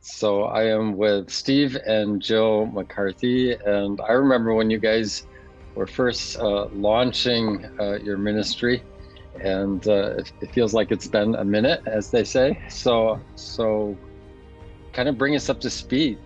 So I am with Steve and Jill McCarthy, and I remember when you guys were first uh, launching uh, your ministry, and uh, it, it, feels like it's been a minute, as they say. So, so kind of bring us up to speed.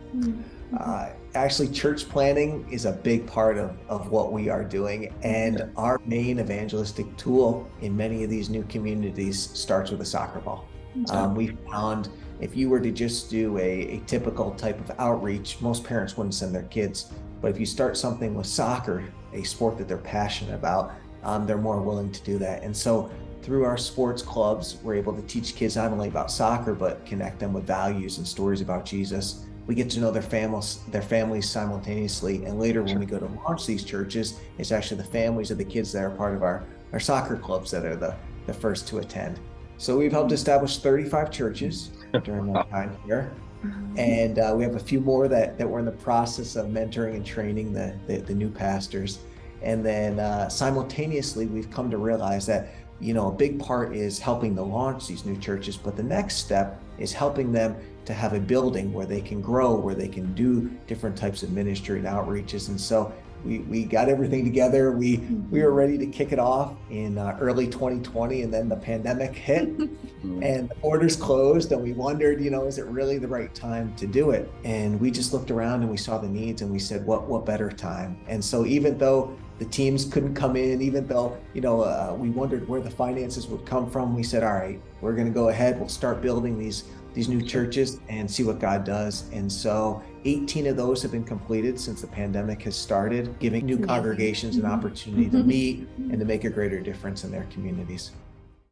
Uh, actually, church planning is a big part of, of what we are doing, and our main evangelistic tool in many of these new communities starts with a soccer ball. Um, we found if you were to just do a, a typical type of outreach, most parents wouldn't send their kids. But if you start something with soccer, a sport that they're passionate about, um, they're more willing to do that. And so through our sports clubs, we're able to teach kids not only about soccer, but connect them with values and stories about Jesus. We get to know their families, their families simultaneously. And later when we go to launch these churches, it's actually the families of the kids that are part of our, our soccer clubs that are the, the first to attend. So we've helped establish 35 churches during my time here. Mm-hmm. And uh, we have a few more that, that we're in the process of mentoring and training the, the, the new pastors. And then uh, simultaneously, we've come to realize that, you know, a big part is helping to launch these new churches. But the next step is helping them to have a building where they can grow, where they can do different types of ministry and outreaches. And so we, we got everything together. We we were ready to kick it off in uh, early 2020, and then the pandemic hit, and the borders closed, and we wondered, you know, is it really the right time to do it? And we just looked around and we saw the needs, and we said, what what better time? And so even though the teams couldn't come in, even though you know uh, we wondered where the finances would come from, we said, all right, we're going to go ahead. We'll start building these these new churches and see what God does. And so 18 of those have been completed since the pandemic has started, giving new congregations an mm-hmm. opportunity to mm-hmm. meet mm-hmm. and to make a greater difference in their communities.